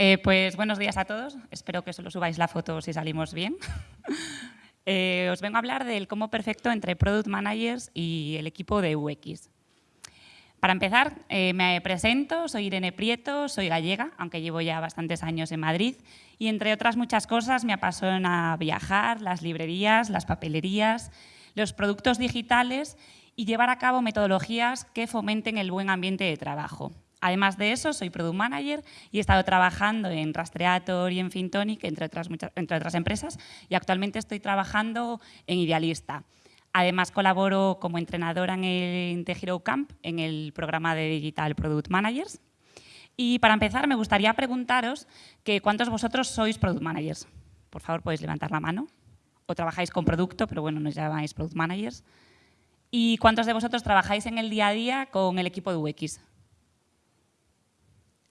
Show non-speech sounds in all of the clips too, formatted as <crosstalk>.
Eh, pues buenos días a todos. Espero que solo subáis la foto si salimos bien. <laughs> Eh, os vengo a hablar del cómo perfecto entre Product Managers y el equipo de UX. Para empezar, eh, me presento, soy Irene Prieto, soy gallega, aunque llevo ya bastantes años en Madrid, y entre otras muchas cosas me apasiona viajar, las librerías, las papelerías, los productos digitales y llevar a cabo metodologías que fomenten el buen ambiente de trabajo. Además de eso, soy Product Manager y he estado trabajando en Rastreator y en Fintonic, entre otras, entre otras empresas, y actualmente estoy trabajando en Idealista. Además, colaboro como entrenadora en el The Hero Camp, en el programa de Digital Product Managers. Y para empezar, me gustaría preguntaros que cuántos vosotros sois Product Managers. Por favor, podéis levantar la mano. O trabajáis con producto, pero bueno, nos llamáis Product Managers. ¿Y cuántos de vosotros trabajáis en el día a día con el equipo de UX?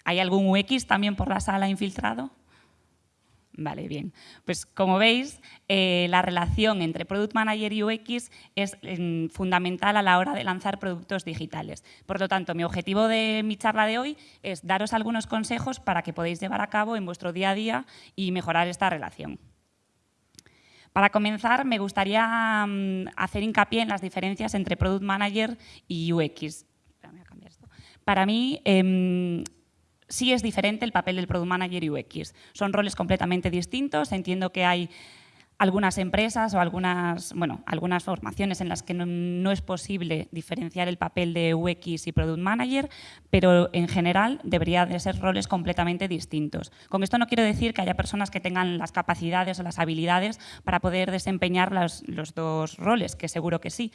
¿Hay algún UX también por la sala infiltrado? Vale, bien. Pues como veis, eh, la relación entre Product Manager y UX es mm, fundamental a la hora de lanzar productos digitales. Por lo tanto, mi objetivo de mi charla de hoy es daros algunos consejos para que podáis llevar a cabo en vuestro día a día y mejorar esta relación. Para comenzar, me gustaría mm, hacer hincapié en las diferencias entre Product Manager y UX. Para mí, em, sí es diferente el papel del Product Manager y UX. Son roles completamente distintos. Entiendo que hay algunas empresas o algunas, bueno, algunas formaciones en las que no, es posible diferenciar el papel de UX y Product Manager, pero en general debería de ser roles completamente distintos. Con esto no quiero decir que haya personas que tengan las capacidades o las habilidades para poder desempeñar los dos roles, que seguro que sí,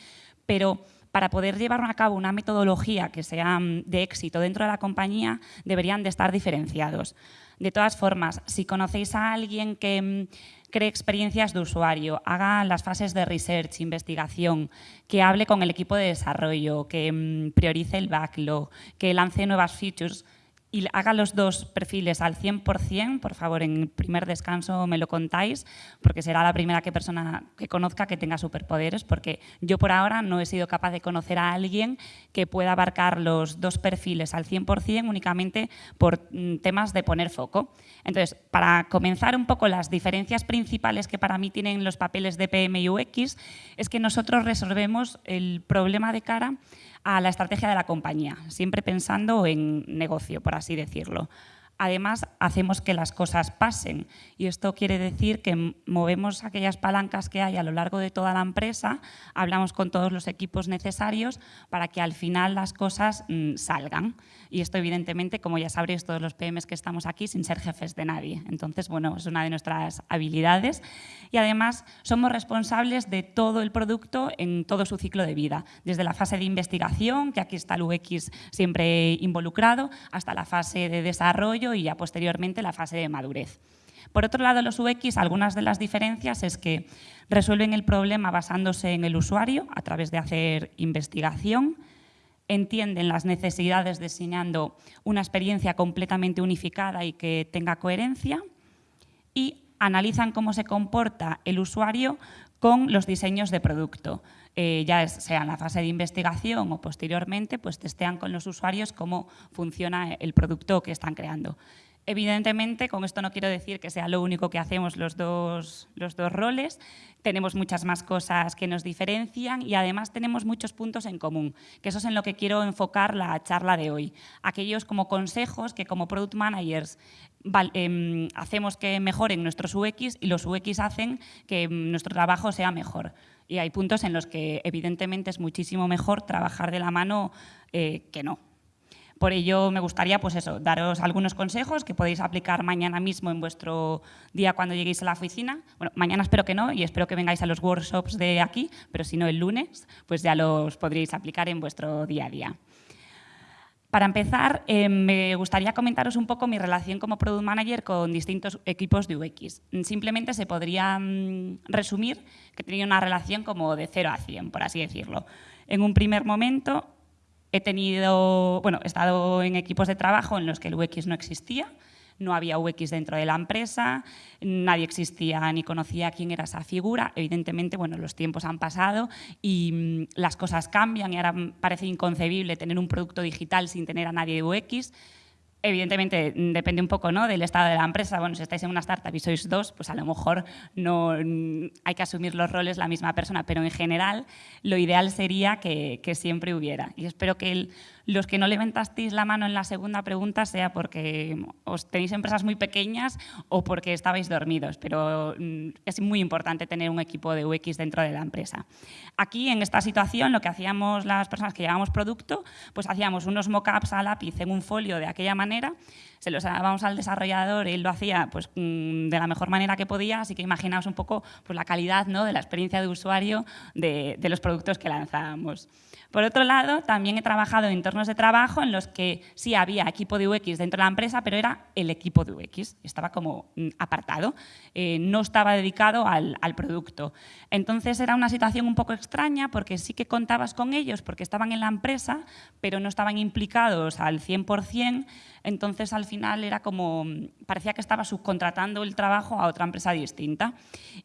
pero para poder llevar a cabo una metodología que sea mm, de éxito dentro de la compañía, deberían de estar diferenciados. De todas formas, si conocéis a alguien que mm, cree experiencias de usuario, haga las fases de research, investigación, que hable con el equipo de desarrollo, que mm, priorice el backlog, que lance nuevas features, y haga los dos perfiles al 100%, por favor, en primer descanso me lo contáis, porque será la primera que persona que conozca que tenga superpoderes, porque yo por ahora no he sido capaz de conocer a alguien que pueda abarcar los dos perfiles al 100% únicamente por mm, temas de poner foco. Entonces, para comenzar un poco las diferencias principales que para mí tienen los papeles de PM y UX, es que nosotros resolvemos el problema de cara a la estrategia de la compañía, siempre pensando en negocio, por así decirlo. Además, hacemos que las cosas pasen y esto quiere decir que movemos aquellas palancas que hay a lo largo de toda la empresa, hablamos con todos los equipos necesarios para que al final las cosas mm, salgan. Y esto, evidentemente, como ya sabréis todos los PMs que estamos aquí, sin ser jefes de nadie. Entonces, bueno, es una de nuestras habilidades. Y además, somos responsables de todo el producto en todo su ciclo de vida, desde la fase de investigación, que aquí está el UX siempre involucrado, hasta la fase de desarrollo y ya posteriormente la fase de madurez. Por otro lado, los UX, algunas de las diferencias es que resuelven el problema basándose en el usuario a través de hacer investigación, entienden las necesidades diseñando una experiencia completamente unificada y que tenga coherencia y analizan cómo se comporta el usuario con los diseños de producto. Eh, ya sea en la fase de investigación o posteriormente, pues testean con los usuarios cómo funciona el producto que están creando. Evidentemente, con esto no quiero decir que sea lo único que hacemos los dos, los dos roles, tenemos muchas más cosas que nos diferencian y además tenemos muchos puntos en común, que eso es en lo que quiero enfocar la charla de hoy. Aquellos como consejos que como Product Managers em, hacemos que mejoren nuestros UX y los UX hacen que nuestro trabajo sea mejor. Y hay puntos en los que evidentemente es muchísimo mejor trabajar de la mano eh, que no. Por ello, me gustaría pues eso, daros algunos consejos que podéis aplicar mañana mismo en vuestro día cuando lleguéis a la oficina. Bueno, mañana espero que no y espero que vengáis a los workshops de aquí, pero si no el lunes, pues ya los podréis aplicar en vuestro día a día. Para empezar, eh, me gustaría comentaros un poco mi relación como Product Manager con distintos equipos de UX. Simplemente se podría mm, resumir que tenía una relación como de 0 a 100, por así decirlo. En un primer momento He tenido, bueno, he estado en equipos de trabajo en los que el UX no existía, no había UX dentro de la empresa, nadie existía ni conocía quién era esa figura. Evidentemente, bueno, los tiempos han pasado y mm, las cosas cambian y ahora parece inconcebible tener un producto digital sin tener a nadie de UX. Evidentemente, depende un poco ¿no? del estado de la empresa. Bueno, si estáis en una startup y sois dos, pues a lo mejor no hay que asumir los roles la misma persona, pero en general lo ideal sería que, que siempre hubiera. Y espero que el, los que no levantasteis la mano en la segunda pregunta sea porque os tenéis empresas muy pequeñas o porque estabais dormidos, pero mm, es muy importante tener un equipo de UX dentro de la empresa. Aquí, en esta situación, lo que hacíamos las personas que llevábamos producto, pues hacíamos unos mock-ups a lápiz en un folio de aquella manera, se los dábamos al desarrollador él lo hacía pues, mm, de la mejor manera que podía, así que imaginaos un poco pues, la calidad ¿no? de la experiencia de usuario de, de los productos que lanzábamos. Por otro lado, también he trabajado en entornos de trabajo en los que sí había equipo de UX dentro de la empresa, pero era el equipo de UX, estaba como mm, apartado, eh, no estaba dedicado al, producto. Entonces era una situación un poco extraña porque sí que contabas con ellos porque estaban en la empresa, pero no estaban implicados al 100%, entonces al final era como, mm, parecía que estaba subcontratando el trabajo a otra empresa distinta.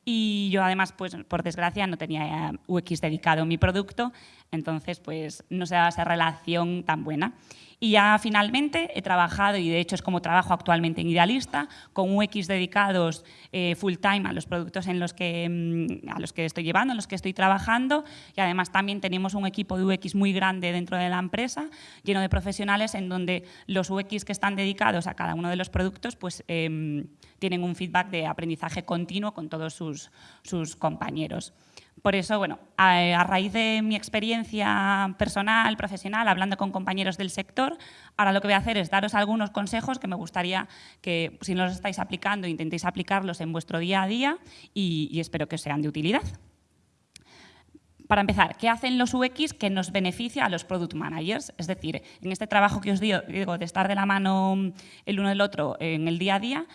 Y yo además, pues por desgracia, no tenía UX dedicado a mi producto, entonces, pues no se da esa relación tan buena. Y ya finalmente he trabajado, y de hecho es como trabajo actualmente en Idealista, con UX dedicados eh, full time a los productos en los que, mm, a los que estoy llevando, en los que estoy trabajando. Y además también tenemos un equipo de UX muy grande dentro de la empresa, lleno de profesionales en donde los UX que están dedicados a cada uno de los productos pues, em, tienen un feedback de aprendizaje continuo con todos sus, sus compañeros. Por eso, bueno, a, raíz de mi experiencia personal, profesional, hablando con compañeros del sector, ahora lo que voy a hacer es daros algunos consejos que me gustaría que, si no los estáis aplicando, intentéis aplicarlos en vuestro día a día y, espero que sean de utilidad. Para empezar, ¿qué hacen los UX que nos beneficia a los product managers? Es decir, en este trabajo que os digo de estar de la mano el uno del otro en el día a día,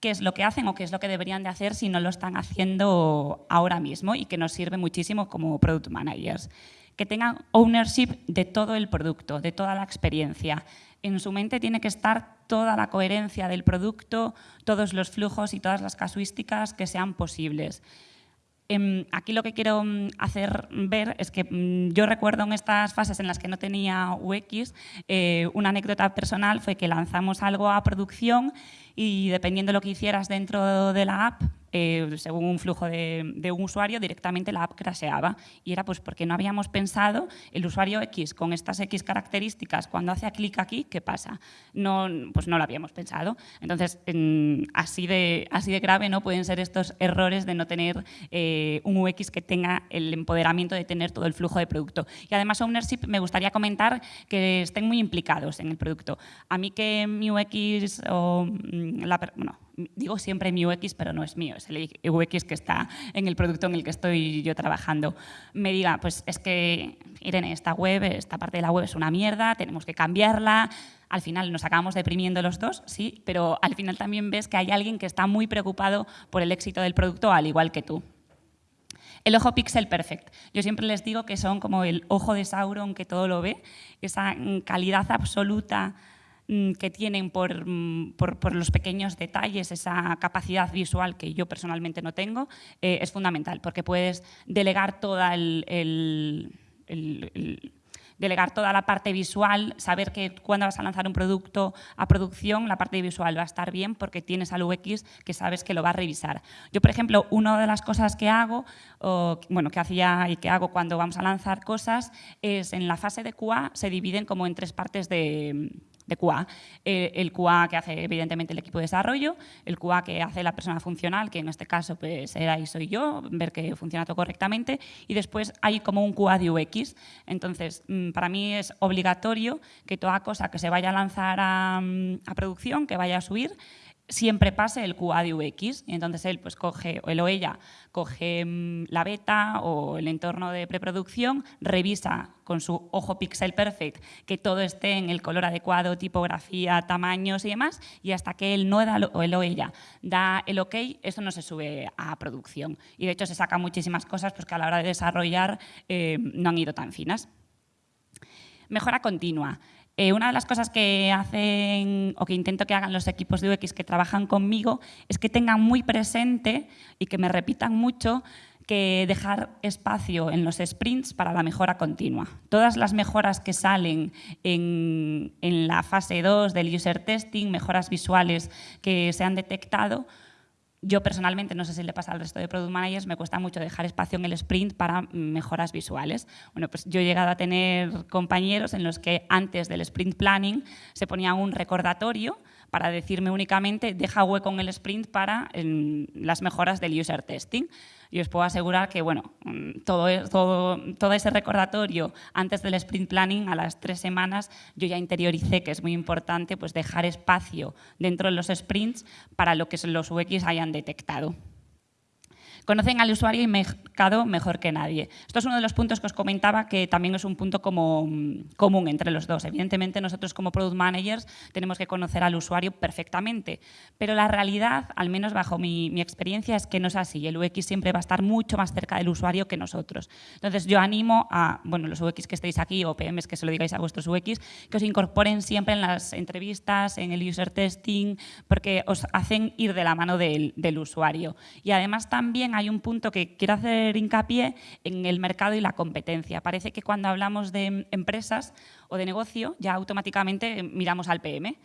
qué es lo que hacen o qué es lo que deberían de hacer si no lo están haciendo ahora mismo y que nos sirve muchísimo como product managers. Que tengan ownership de todo el producto, de toda la experiencia. En su mente tiene que estar toda la coherencia del producto, todos los flujos y todas las casuísticas que sean posibles. Em, aquí lo que quiero mm, hacer ver es que mm, yo recuerdo en estas fases en las que no tenía UX, eh, una anécdota personal fue que lanzamos algo a producción y dependiendo de lo que hicieras dentro de la app, eh, según un flujo de, un usuario, directamente la app crasheaba. Y era pues porque no habíamos pensado el usuario X con estas X características, cuando hace clic aquí, ¿qué pasa? No, pues no lo habíamos pensado. Entonces, así, de, así de grave no pueden ser estos errores de no tener eh, un UX que tenga el empoderamiento de tener todo el flujo de producto. Y además, Ownership me gustaría comentar que estén muy implicados en el producto. A mí que mi UX o mm, la, bueno, digo siempre mi UX, pero no es mío, es el UX que está en el producto en el que estoy yo trabajando, me diga, pues es que, Irene, esta web, esta parte de la web es una mierda, tenemos que cambiarla, al final nos acabamos deprimiendo los dos, sí, pero al final también ves que hay alguien que está muy preocupado por el éxito del producto, al igual que tú. El ojo pixel perfect. Yo siempre les digo que son como el ojo de Sauron que todo lo ve, esa calidad absoluta que tienen mm, por, los pequeños detalles, esa capacidad visual que yo personalmente no tengo, eh, es fundamental, porque puedes delegar toda el, delegar toda la parte visual, saber que cuando vas a lanzar un producto a producción, la parte visual va a estar bien porque tienes al UX que sabes que lo va a revisar. Yo, por ejemplo, una de las cosas que hago, bueno, que hacía y que hago cuando vamos a lanzar cosas, es en la fase de QA se dividen como en tres partes de, de QA. El QA que hace evidentemente el equipo de desarrollo, el QA que hace la persona funcional, que en este caso pues era y soy yo, ver que funciona todo correctamente, y después hay como un QA de UX. Entonces, mm, para mí es obligatorio que toda cosa que se vaya a lanzar a, mm, a producción, que vaya a subir, siempre pase el QA de UX y entonces él pues coge, o él o ella coge mm, la beta o el entorno de preproducción, revisa con su ojo pixel perfect que todo esté en el color adecuado, tipografía, tamaños y demás y hasta que él no da, o él o ella da el ok, eso no se sube a producción y de hecho se sacan muchísimas cosas pues que a la hora de desarrollar eh, no han ido tan finas. Mejora continua. Eh, una de las cosas que hacen o que intento que hagan los equipos de UX que trabajan conmigo es que tengan muy presente y que me repitan mucho que dejar espacio en los sprints para la mejora continua. Todas las mejoras que salen en, en la fase 2 del user testing, mejoras visuales que se han detectado, yo personalmente, no sé si le pasa al resto de product managers, me cuesta mucho dejar espacio en el sprint para mejoras visuales. Bueno, pues yo he llegado a tener compañeros en los que antes del sprint planning se ponía un recordatorio para decirme únicamente deja hueco en el sprint para las mejoras del user testing. Y os puedo asegurar que bueno, mm, todo, e, todo, todo ese recordatorio antes del sprint planning, a las tres semanas, yo ya interioricé que es muy importante pues, dejar espacio dentro de los sprints para lo que los UX hayan detectado. Conocen al usuario y mercado mejor que nadie. Esto es uno de los puntos que os comentaba que también es un punto como, mm, común entre los dos. Evidentemente nosotros como Product Managers tenemos que conocer al usuario perfectamente, pero la realidad, al menos bajo mi, experiencia, es que no es así. El UX siempre va a estar mucho más cerca del usuario que nosotros. Entonces yo animo a bueno, los UX que estéis aquí o PMs que se lo digáis a vuestros UX, que os incorporen siempre en las entrevistas, en el user testing, porque os hacen ir de la mano del, del usuario. Y además también hay un punto que quiero hacer hincapié en el mercado y la competencia. Parece que cuando hablamos de empresas o de negocio ya automáticamente miramos al PM.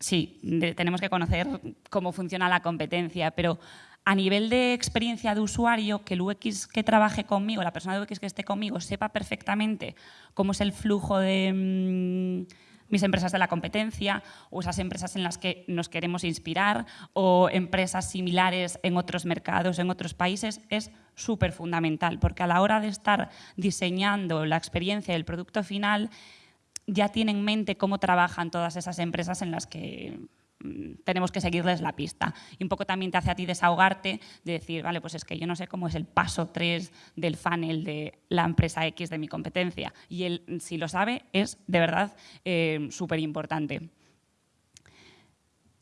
Sí, tenemos que conocer cómo funciona la competencia, pero a nivel de experiencia de usuario, que el UX que trabaje conmigo, la persona de UX que esté conmigo, sepa perfectamente cómo es el flujo de... Mm, mis empresas de la competencia o esas empresas en las que nos queremos inspirar o empresas similares en otros mercados, en otros países, es súper fundamental, porque a la hora de estar diseñando la experiencia del producto final, ya tiene en mente cómo trabajan todas esas empresas en las que tenemos que seguirles la pista. Y un poco también te hace a ti desahogarte de decir, vale, pues es que yo no sé cómo es el paso 3 del funnel de la empresa X de mi competencia. Y él, si lo sabe, es de verdad eh, súper importante.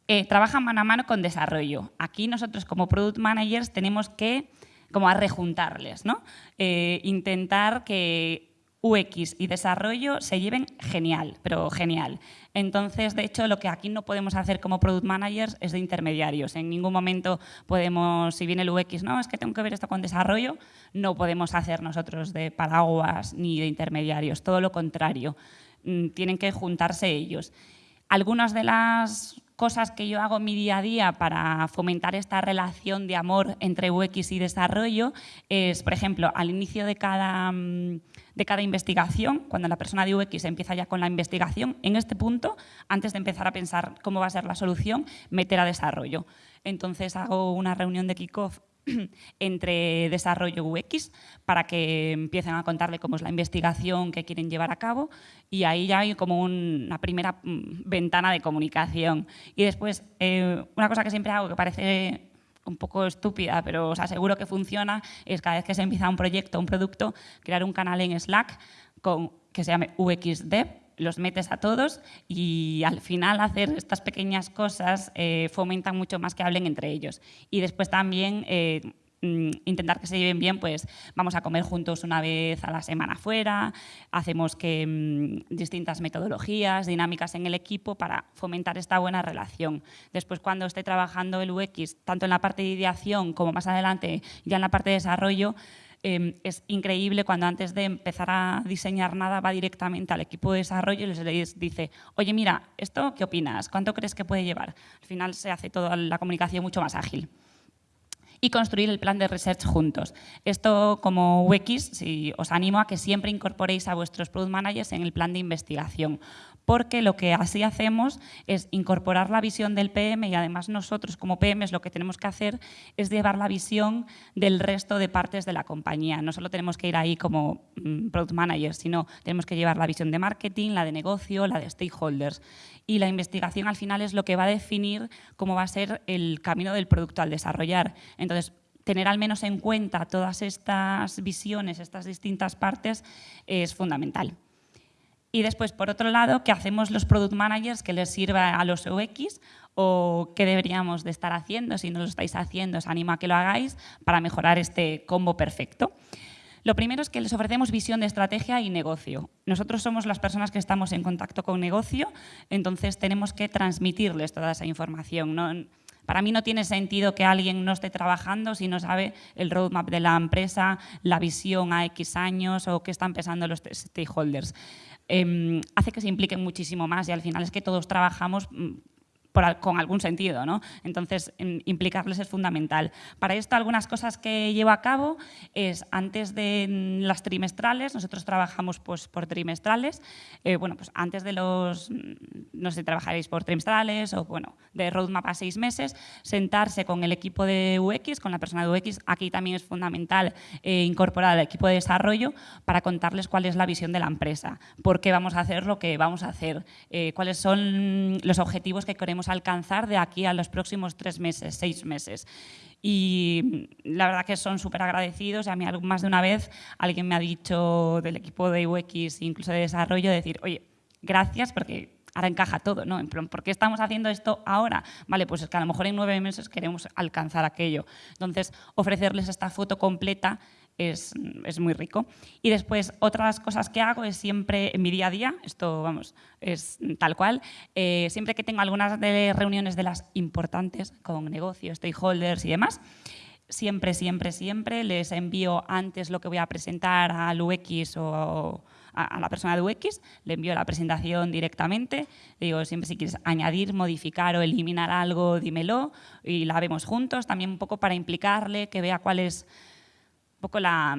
Eh, trabajan mano a mano con desarrollo. Aquí nosotros como Product Managers tenemos que como a rejuntarles, ¿no? Eh, intentar que UX y desarrollo se lleven genial, pero genial. Entonces, de hecho, lo que aquí no podemos hacer como product managers es de intermediarios. En ningún momento podemos, si viene el UX, no, es que tengo que ver esto con desarrollo, no podemos hacer nosotros de paraguas ni de intermediarios, todo lo contrario. Mm, tienen que juntarse ellos. Algunas de las cosas que yo hago en mi día a día para fomentar esta relación de amor entre UX y desarrollo es, por ejemplo, al inicio de cada, mm, de cada investigación, cuando la persona de UX empieza ya con la investigación, en este punto, antes de empezar a pensar cómo va a ser la solución, meter a desarrollo. Entonces hago una reunión de kickoff <clears throat> entre desarrollo UX para que empiecen a contarle cómo es la investigación que quieren llevar a cabo y ahí ya hay como una primera mm, ventana de comunicación. Y después, eh, una cosa que siempre hago que parece un poco estúpida, pero os aseguro que funciona, es cada vez que se empieza un proyecto, un producto, crear un canal en Slack con, que se llame UXDev los metes a todos y al final hacer estas pequeñas cosas eh, fomentan mucho más que hablen entre ellos. Y después también eh, mm, intentar que se lleven bien, pues vamos a comer juntos una vez a la semana fuera, hacemos que mm, distintas metodologías, dinámicas en el equipo para fomentar esta buena relación. Después cuando esté trabajando el UX, tanto en la parte de ideación como más adelante ya en la parte de desarrollo, Em, es increíble cuando antes de empezar a diseñar nada va directamente al equipo de desarrollo y les dice, oye, mira, ¿esto qué opinas? ¿Cuánto crees que puede llevar? Al final se hace toda la comunicación mucho más ágil y construir el plan de research juntos. Esto como UX, os animo a que siempre incorporéis a vuestros product managers en el plan de investigación, porque lo que así hacemos es incorporar la visión del PM y además nosotros como PM lo que tenemos que hacer es llevar la visión del resto de partes de la compañía. No solo tenemos que ir ahí como mm, product managers, sino tenemos que llevar la visión de marketing, la de negocio, la de stakeholders. Y la investigación al final es lo que va a definir cómo va a ser el camino del producto al desarrollar. Entonces, tener al menos en cuenta todas estas visiones, estas distintas partes, es fundamental. Y después, por otro lado, ¿qué hacemos los product managers que les sirva a los UX o qué deberíamos de estar haciendo? Si no lo estáis haciendo, os animo a que lo hagáis para mejorar este combo perfecto. Lo primero es que les ofrecemos visión de estrategia y negocio. Nosotros somos las personas que estamos en contacto con negocio, entonces tenemos que transmitirles toda esa información. Para mí no tiene sentido que alguien no esté trabajando si no sabe el roadmap de la empresa, la visión a X años o qué están pensando los stakeholders. Em, hace que se impliquen muchísimo más y al final es que todos trabajamos mm, con algún sentido. ¿no? Entonces, implicarles es fundamental. Para esto, algunas cosas que llevo a cabo es antes de las trimestrales, nosotros trabajamos pues, por trimestrales, eh, bueno, pues antes de los, no sé trabajaréis por trimestrales o bueno, de roadmap a seis meses, sentarse con el equipo de UX, con la persona de UX, aquí también es fundamental eh, incorporar al equipo de desarrollo para contarles cuál es la visión de la empresa, por qué vamos a hacer lo que vamos a hacer, eh, cuáles son los objetivos que queremos alcanzar de aquí a los próximos tres meses, seis meses. Y la verdad que son súper agradecidos. A mí más de una vez alguien me ha dicho del equipo de UX, incluso de desarrollo, decir, oye, gracias porque ahora encaja todo, ¿no? ¿Por qué estamos haciendo esto ahora? Vale, pues es que a lo mejor en nueve meses queremos alcanzar aquello. Entonces, ofrecerles esta foto completa es, muy rico. Y después, otras cosas que hago es siempre en mi día a día, esto vamos, es tal cual, eh, siempre que tengo algunas de reuniones de las importantes con negocios, stakeholders y demás, siempre, siempre, siempre les envío antes lo que voy a presentar al UX o a, la persona de UX, le envío la presentación directamente, digo siempre si quieres añadir, modificar o eliminar algo, dímelo y la vemos juntos, también un poco para implicarle, que vea cuál es poco la,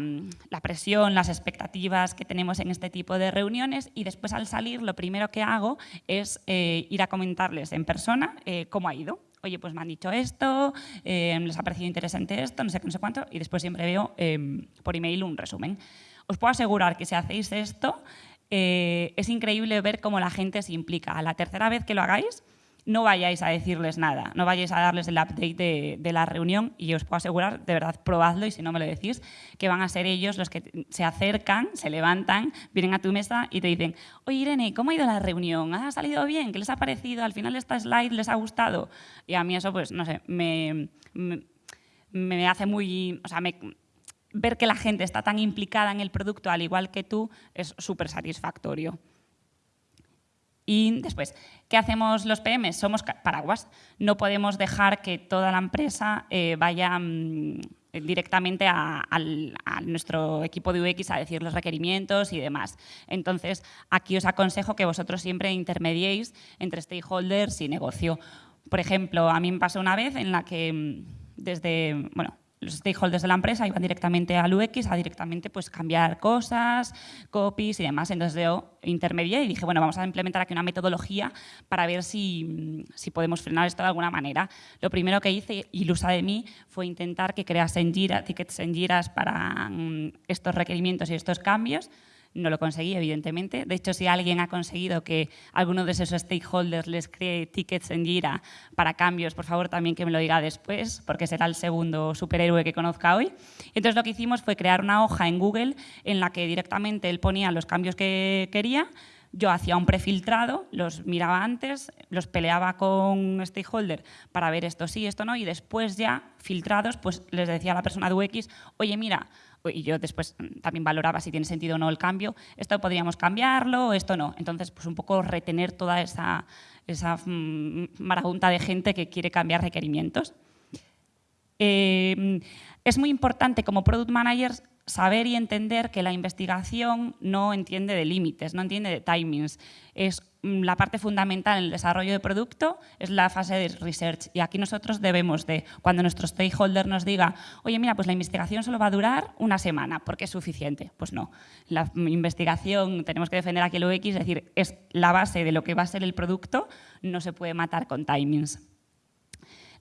presión, las expectativas que tenemos en este tipo de reuniones y después al salir lo primero que hago es eh, ir a comentarles en persona eh, cómo ha ido. Oye, pues me han dicho esto, eh, les ha parecido interesante esto, no sé qué, no sé cuánto, y después siempre veo por email un resumen. Os puedo asegurar que si hacéis esto, es increíble ver cómo la gente se implica. A la tercera vez que lo hagáis, no vayáis a decirles nada, no vayáis a darles el update de, la reunión y os puedo asegurar, de verdad, probadlo y si no me lo decís, que van a ser ellos los que se acercan, se levantan, vienen a tu mesa y te dicen, oye Irene, ¿cómo ha ido la reunión? ¿Ha salido bien? ¿Qué les ha parecido? ¿Al final esta slide les ha gustado? Y a mí eso, pues, no sé, me, me, hace muy... O sea, ver que la gente está tan implicada en el producto al igual que tú es súper satisfactorio. Y después, ¿qué hacemos los PM? Somos paraguas. No podemos dejar que toda la empresa eh, vaya mm, directamente a, nuestro equipo de UX a decir los requerimientos y demás. Entonces, aquí os aconsejo que vosotros siempre intermediéis entre stakeholders y negocio. Por ejemplo, a mí me pasó una vez en la que mm, desde, bueno, los stakeholders de la empresa iban directamente al UX a directamente pues, cambiar cosas, copies y demás. Entonces yo intermedié y dije, bueno, vamos a implementar aquí una metodología para ver si, si podemos frenar esto de alguna manera. Lo primero que hice, ilusa de mí, fue intentar que creasen Jira, tickets en Jiras para mm, estos requerimientos y estos cambios. No lo conseguí, evidentemente. De hecho, si alguien ha conseguido que alguno de esos stakeholders les cree tickets en Jira para cambios, por favor, también que me lo diga después, porque será el segundo superhéroe que conozca hoy. Entonces, lo que hicimos fue crear una hoja en Google en la que directamente él ponía los cambios que quería, yo hacía un prefiltrado, los miraba antes, los peleaba con stakeholder para ver esto sí, esto no, y después ya, filtrados, pues les decía a la persona de UX, oye, mira, y yo después mm, también valoraba si tiene sentido o no el cambio, esto podríamos cambiarlo, esto no. Entonces, pues un poco retener toda esa, esa mm, marabunta de gente que quiere cambiar requerimientos. Eh, es muy importante como product managers saber y entender que la investigación no entiende de límites, no entiende de timings. Es mm, la parte fundamental en el desarrollo de producto es la fase de research y aquí nosotros debemos de, cuando nuestro stakeholder nos diga oye, mira, pues la investigación solo va a durar una semana, porque es suficiente. Pues no, la investigación, tenemos que defender aquí el UX, es decir, es la base de lo que va a ser el producto, no se puede matar con timings.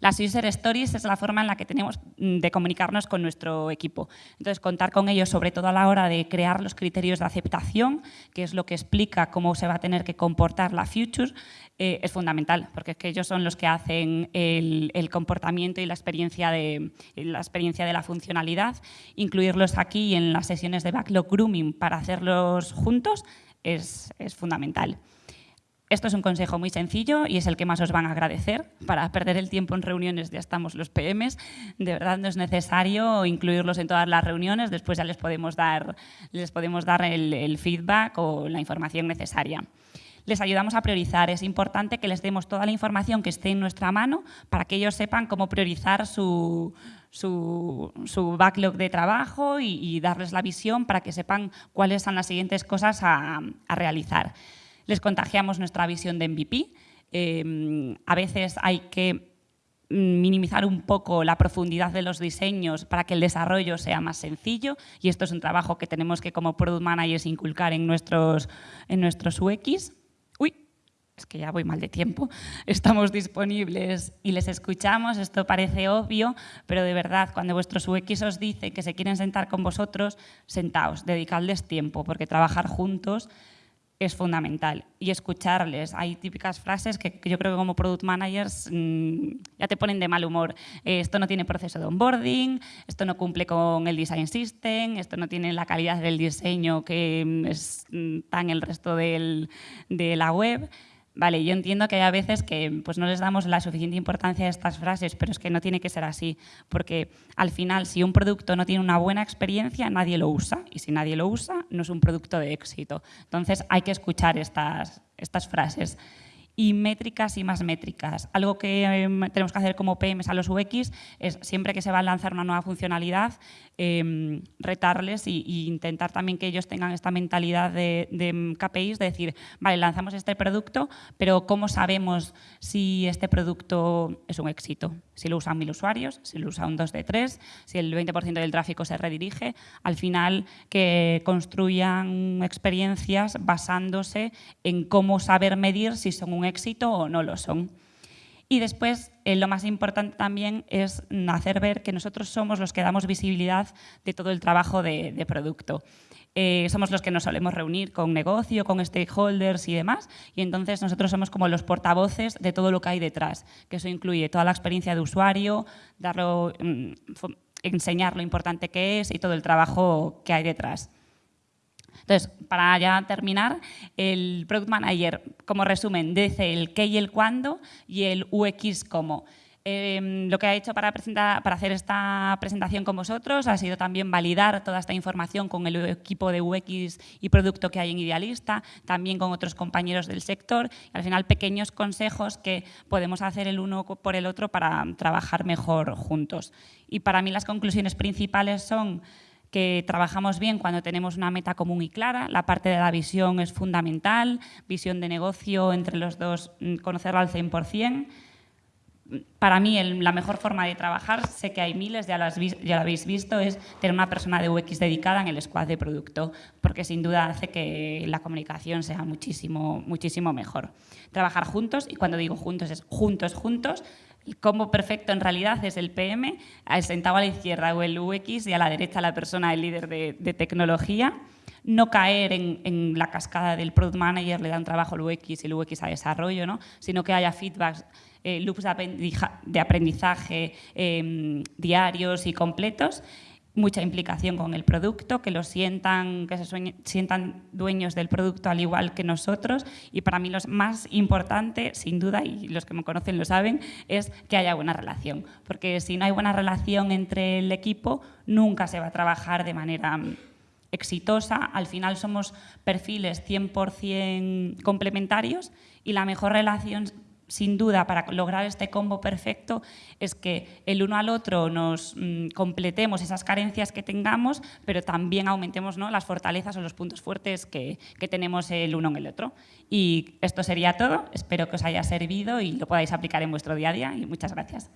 Las user stories es la forma en la que tenemos mm, de comunicarnos con nuestro equipo. Entonces, contar con ellos, sobre todo a la hora de crear los criterios de aceptación, que es lo que explica cómo se va a tener que comportar la future, eh, es fundamental, porque es que ellos son los que hacen el, comportamiento y la experiencia, de, la experiencia de la funcionalidad. Incluirlos aquí en las sesiones de backlog grooming para hacerlos juntos es, es fundamental. Esto es un consejo muy sencillo y es el que más os van a agradecer. Para perder el tiempo en reuniones ya estamos los PMs. De verdad no es necesario incluirlos en todas las reuniones. Después ya les podemos dar, les podemos dar el, feedback o la información necesaria. les ayudamos a priorizar. Es importante que les demos toda la información que esté en nuestra mano para que ellos sepan cómo priorizar su, backlog de trabajo y, darles la visión para que sepan cuáles son las siguientes cosas a, realizar. Les contagiamos nuestra visión de MVP. Eh, a veces hay que minimizar un poco la profundidad de los diseños para que el desarrollo sea más sencillo y esto es un trabajo que tenemos que como Product Managers inculcar en nuestros, en nuestros UX. Uy, es que ya voy mal de tiempo. <laughs> Estamos disponibles y les escuchamos, esto parece obvio, pero de verdad, cuando vuestros UX os dice que se quieren sentar con vosotros, sentaos, dedicadles tiempo, porque trabajar juntos es fundamental. Y escucharles. Hay típicas frases que yo creo que como product managers mm, ya te ponen de mal humor. Eh, esto no tiene proceso de onboarding, esto no cumple con el design system, esto no tiene la calidad del diseño que mm, está en el resto de la web. Vale, yo entiendo que hay a veces que pues, no les damos la suficiente importancia a estas frases, pero es que no tiene que ser así, porque al final, si un producto no tiene una buena experiencia, nadie lo usa, y si nadie lo usa, no es un producto de éxito. Entonces, hay que escuchar estas, estas frases y métricas y más métricas. Algo que em, tenemos que hacer como PMs a los UX es siempre que se va a lanzar una nueva funcionalidad, em, retarles e intentar también que ellos tengan esta mentalidad de, de, KPIs, de decir, vale, lanzamos este producto, pero ¿cómo sabemos si este producto es un éxito? Si lo usan mil usuarios, si lo usa un 2 de 3, si el 20% del tráfico se redirige, al final que construyan experiencias basándose en cómo saber medir si son un éxito o no lo son. Y después, eh, lo más importante también es hacer ver que nosotros somos los que damos visibilidad de todo el trabajo de, producto. Eh, somos los que nos solemos reunir con negocio, con stakeholders y demás, y entonces nosotros somos como los portavoces de todo lo que hay detrás, que eso incluye toda la experiencia de usuario, darlo, mm, enseñar lo importante que es y todo el trabajo que hay detrás. Entonces, para ya terminar, el Product Manager, como resumen, dice el qué y el cuándo y el UX cómo. Em, lo que ha hecho para, para hacer esta presentación con vosotros ha sido también validar toda esta información con el equipo de UX y producto que hay en Idealista, también con otros compañeros del sector, y al final pequeños consejos que podemos hacer el uno por el otro para trabajar mejor juntos. Y para mí las conclusiones principales son que trabajamos bien cuando tenemos una meta común y clara. La parte de la visión es fundamental, visión de negocio entre los dos, mm, conocerla al 100%. Para mí, la mejor forma de trabajar, sé que hay miles, ya, ya lo habéis visto, es tener una persona de UX dedicada en el squad de producto, porque sin duda hace que la comunicación sea muchísimo, muchísimo mejor. Trabajar juntos, y cuando digo juntos es juntos, juntos, el perfecto en realidad es el PM, sentado a la izquierda o el UX y a la derecha la persona, el líder de, tecnología. No caer en, la cascada del Product Manager, le dan trabajo al UX y el UX a desarrollo, ¿no? sino que haya feedbacks, eh, loops de aprendizaje em, diarios y completos mucha implicación con el producto, que lo sientan, que se sientan dueños del producto al igual que nosotros. Y para mí lo más importante, sin duda, y los que me conocen lo saben, es que haya buena relación, porque si no hay buena relación entre el equipo, nunca se va a trabajar de manera mm, exitosa, al final somos perfiles 100% complementarios y la mejor relación sin duda, para lograr este combo perfecto es que el uno al otro nos mm, completemos esas carencias que tengamos, pero también aumentemos ¿no? las fortalezas o los puntos fuertes que, que, tenemos el uno en el otro. Y esto sería todo. Espero que os haya servido y lo podáis aplicar en vuestro día a día. Y muchas gracias.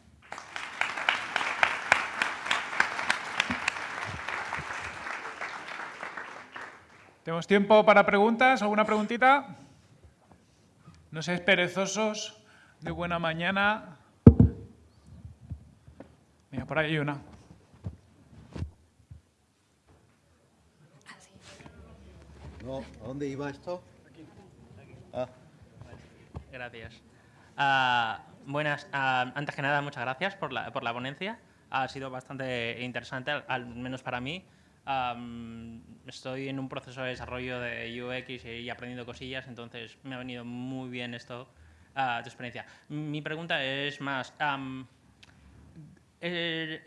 ¿Tenemos tiempo para preguntas? ¿Alguna preguntita? No seáis perezosos de buena mañana. Mira, por ahí hay una. No, ¿A dónde iba esto? Aquí. Ah. Gracias. Uh, buenas. Uh, antes que nada, muchas gracias por la, por la ponencia. Ha sido bastante interesante, al, menos para mí. Um, estoy en un proceso de desarrollo de UX y aprendiendo cosillas, entonces me ha venido muy bien esto tu experiencia. Mi pregunta es más, el,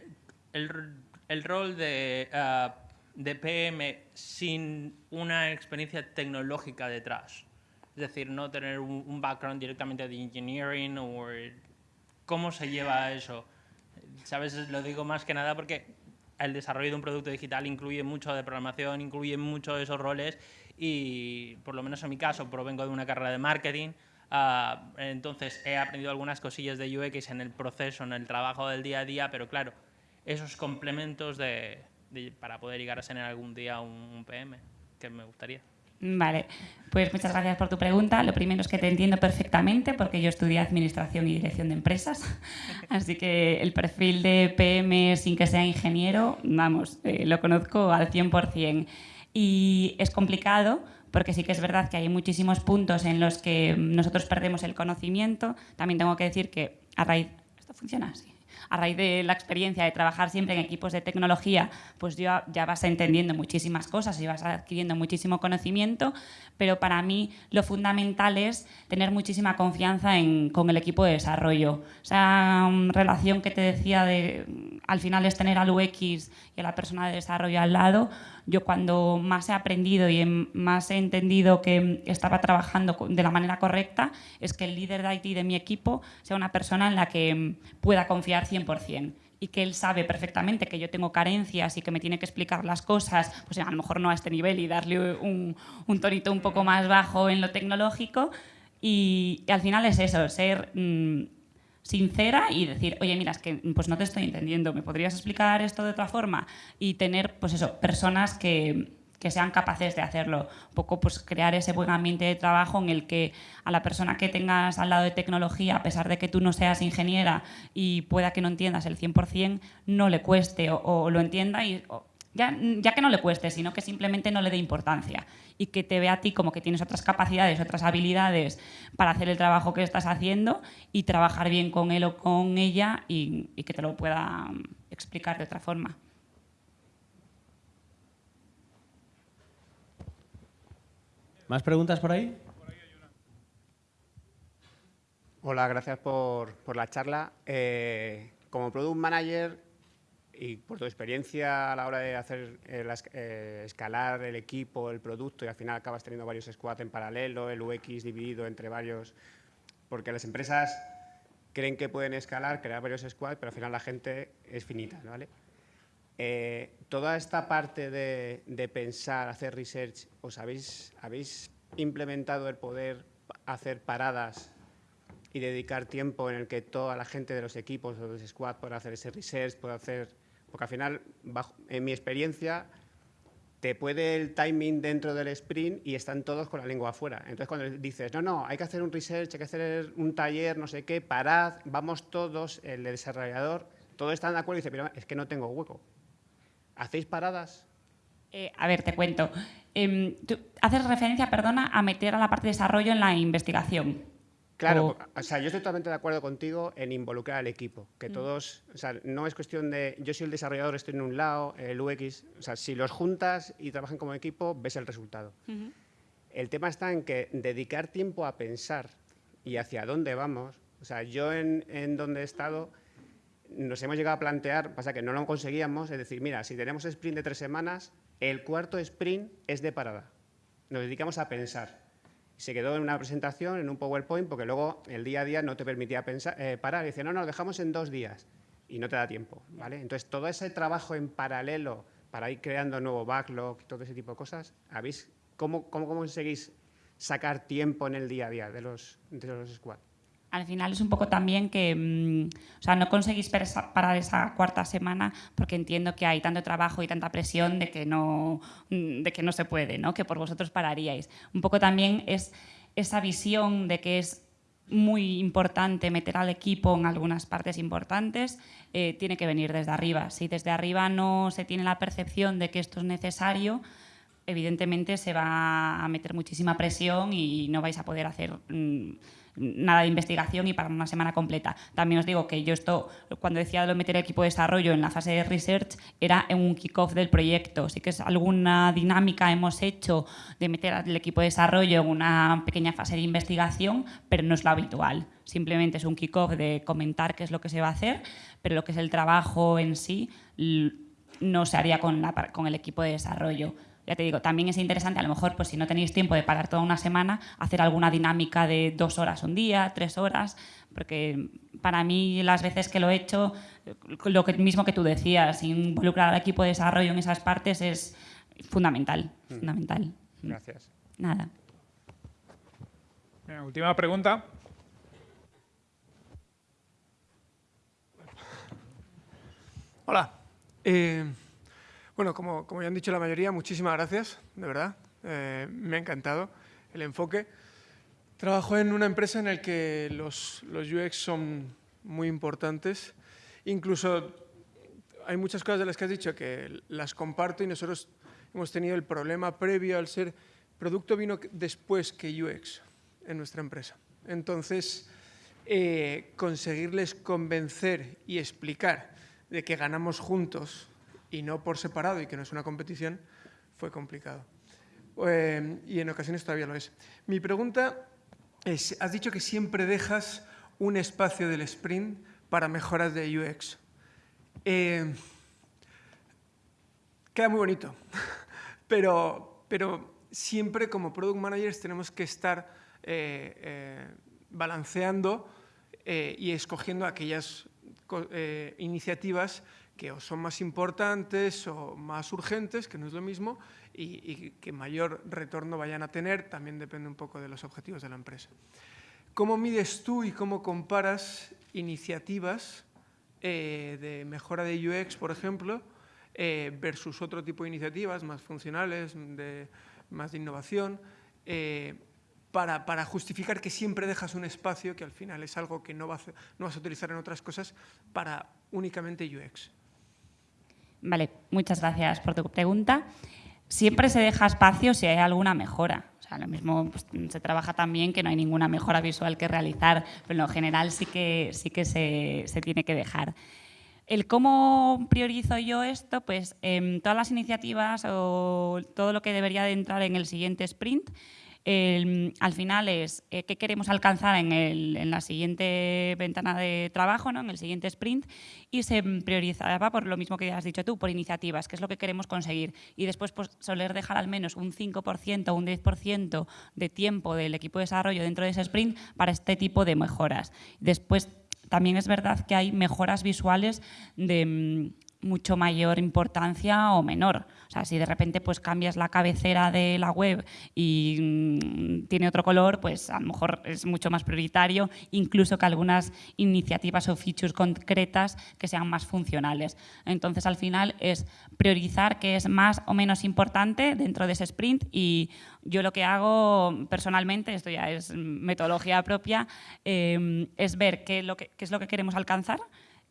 rol de, ah, de PM sin una experiencia tecnológica detrás. Es decir, no tener un, un background directamente de engineering o cómo se lleva eso. ¿Sabes? Lo digo más que nada porque el desarrollo de un producto digital incluye mucho de programación, incluye mucho de esos roles y por lo menos en mi caso provengo de una carrera de marketing, ah, entonces he aprendido algunas cosillas de UX en el proceso, en el trabajo del día a día, pero claro, esos complementos de, para poder llegar a tener algún día un PM, que me gustaría. Vale, pues muchas gracias por tu pregunta. Lo primero es que te entiendo perfectamente porque yo estudié Administración y Dirección de Empresas, <laughs> así que el perfil de PM sin que sea ingeniero, vamos, eh, lo conozco al 100%. Y es complicado porque sí que es verdad que hay muchísimos puntos en los que nosotros perdemos el conocimiento. También tengo que decir que a raíz... ¿Esto funciona a raíz de la experiencia de trabajar siempre en equipos de tecnología, pues ya, ya vas entendiendo muchísimas cosas y vas adquiriendo muchísimo conocimiento, pero para mí lo fundamental es tener muchísima confianza en, con el equipo de desarrollo. Esa mm, relación que te decía de al final es tener al UX y a la persona de desarrollo al lado, yo cuando más he aprendido y más he entendido que estaba trabajando de la manera correcta es que el líder de IT de mi equipo sea una persona en la que pueda confiar 100% y que él sabe perfectamente que yo tengo carencias y que me tiene que explicar las cosas, pues a lo mejor no a este nivel y darle un, un tonito un poco más bajo en lo tecnológico. Y, al final es eso, ser mm, sincera y decir, oye, mira, es que pues no te estoy entendiendo, ¿me podrías explicar esto de otra forma? Y tener, pues eso, personas que, que sean capaces de hacerlo. Un poco pues crear ese buen ambiente de trabajo en el que a la persona que tengas al lado de tecnología, a pesar de que tú no seas ingeniera y pueda que no entiendas el 100%, no le cueste o, lo entienda y ya, ya, que no le cueste, sino que simplemente no le dé importancia y que te vea a ti como que tienes otras capacidades, otras habilidades para hacer el trabajo que estás haciendo y trabajar bien con él o con ella y, y que te lo pueda explicar de otra forma. ¿Más preguntas por ahí? Hola, gracias por, por la charla. Eh, como Product Manager, y por tu experiencia a la hora de hacer eh, eh, escalar el equipo, el producto y al final acabas teniendo varios squads en paralelo, el UX dividido entre varios, porque las empresas creen que pueden escalar, crear varios squads, pero al final la gente es finita, ¿vale? Eh, toda esta parte de, de, pensar, hacer research, ¿os habéis, habéis implementado el poder hacer paradas y dedicar tiempo en el que toda la gente de los equipos o de los squads pueda hacer ese research, pueda hacer porque al final, en mi experiencia, te puede el timing dentro del sprint y están todos con la lengua afuera. Entonces, cuando dices, no, no, hay que hacer un research, hay que hacer un taller, no sé qué, parad, vamos todos, el desarrollador, todos están de acuerdo y dicen, pero es que no tengo hueco. ¿Hacéis paradas? Eh, a ver, te cuento. Em, haces referencia, perdona, a meter a la parte de desarrollo en la investigación. Claro, o... sea, yo estoy totalmente de acuerdo contigo en involucrar al equipo, que mm. todos, o sea, no es cuestión de, yo soy el desarrollador, estoy en un lado, el UX, o sea, si los juntas y trabajan como equipo, ves el resultado. El tema está en que dedicar tiempo a pensar y hacia dónde vamos, o sea, yo en, en donde he estado, nos hemos llegado a plantear, pasa que no lo conseguíamos, es decir, mira, si tenemos sprint de tres semanas, el cuarto sprint es de parada. Nos dedicamos a pensar se quedó en una presentación, en un PowerPoint, porque luego el día a día no te permitía pensar, eh, parar. Y dice, no, no, lo dejamos en dos días. Y no te da tiempo. ¿vale? Entonces, todo ese trabajo en paralelo para ir creando nuevo backlog y todo ese tipo de cosas, ¿habéis, cómo, cómo, conseguís sacar tiempo en el día a día de los, de los squads? Al final es un poco también que, mm, o sea, no conseguís parar esa cuarta semana porque entiendo que hay tanto trabajo y tanta presión de que no, mm, de que no se puede, ¿no? que por vosotros pararíais. Un poco también es esa visión de que es muy importante meter al equipo en algunas partes importantes, eh, tiene que venir desde arriba. Si desde arriba no se tiene la percepción de que esto es necesario, evidentemente se va a meter muchísima presión y no vais a poder hacer... Mm, nada de investigación y para una semana completa. También os digo que yo esto, cuando decía de meter el equipo de desarrollo en la fase de research, era en un kick-off del proyecto. Sí que es alguna dinámica hemos hecho de meter al equipo de desarrollo en una pequeña fase de investigación, pero no es lo habitual. Simplemente es un kick-off de comentar qué es lo que se va a hacer, pero lo que es el trabajo en sí no se haría con, con el equipo de desarrollo ya te digo, también es interesante, a lo mejor, pues si no tenéis tiempo de parar toda una semana, hacer alguna dinámica de dos horas un día, tres horas, porque para mí las veces que lo he hecho, lo que, mismo que tú decías, involucrar al equipo de desarrollo en esas partes es fundamental, fundamental. Gracias. Nada. Última pregunta. Hola. Eh, bueno, como, como, ya han dicho la mayoría, muchísimas gracias, de verdad. Eh, me ha encantado el enfoque. Trabajo en una empresa en la que los, los UX son muy importantes. Incluso hay muchas cosas de las que has dicho que las comparto y nosotros hemos tenido el problema previo al ser producto vino después que UX en nuestra empresa. Entonces, eh, conseguirles convencer y explicar de que ganamos juntos y no por separado y que no es una competición, fue complicado. Eh, y en ocasiones todavía lo es. Mi pregunta es, has dicho que siempre dejas un espacio del sprint para mejoras de UX. Eh, queda muy bonito, <laughs> pero, pero siempre como product managers tenemos que estar eh, balanceando y escogiendo aquellas iniciativas que o son más importantes o más urgentes, que no es lo mismo, y, que mayor retorno vayan a tener, también depende un poco de los objetivos de la empresa. ¿Cómo mides tú y cómo comparas iniciativas eh, de mejora de UX, por ejemplo, eh, versus otro tipo de iniciativas más funcionales, de, más de innovación, eh, para, para, justificar que siempre dejas un espacio, que al final es algo que no, vas no vas a utilizar en otras cosas, para únicamente UX? Vale, muchas gracias por tu pregunta. Siempre se deja espacio si hay alguna mejora. O sea, lo mismo pues, se trabaja también que no hay ninguna mejora visual que realizar, pero en lo general sí que, sí que se, se tiene que dejar. El cómo priorizo yo esto, pues en todas las iniciativas o todo lo que debería de entrar en el siguiente sprint, al final es eh, qué queremos alcanzar en, la siguiente ventana de trabajo, ¿no? en el siguiente sprint, y se priorizaba por lo mismo que has dicho tú, por iniciativas, qué es lo que queremos conseguir. Y después pues, soler dejar al menos un 5% o un 10% de tiempo del equipo de desarrollo dentro de ese sprint para este tipo de mejoras. Después también es verdad que hay mejoras visuales de mm, mucho mayor importancia o menor. O sea, si de repente pues cambias la cabecera de la web y mm, tiene otro color, pues a lo mejor es mucho más prioritario, incluso que algunas iniciativas o features concretas que sean más funcionales. Entonces, al final es priorizar qué es más o menos importante dentro de ese sprint y yo lo que hago personalmente, esto ya es metodología propia, eh, es ver qué, lo qué es lo que queremos alcanzar,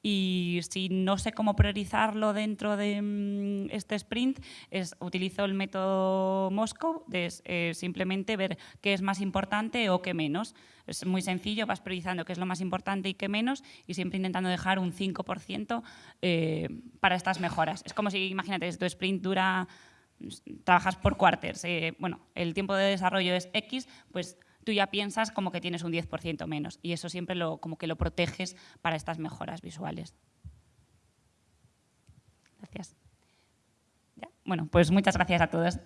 y si no sé cómo priorizarlo dentro de mm, este sprint, es, utilizo el método Moscow de eh, simplemente ver qué es más importante o qué menos. Es muy sencillo, vas priorizando qué es lo más importante y qué menos y siempre intentando dejar un 5% eh, para estas mejoras. Es como si, imagínate, si tu sprint dura, trabajas por quarters, eh, bueno, el tiempo de desarrollo es X, pues tú ya piensas como que tienes un 10% menos y eso siempre lo, como que lo proteges para estas mejoras visuales. Gracias. Bueno, pues muchas gracias a todos.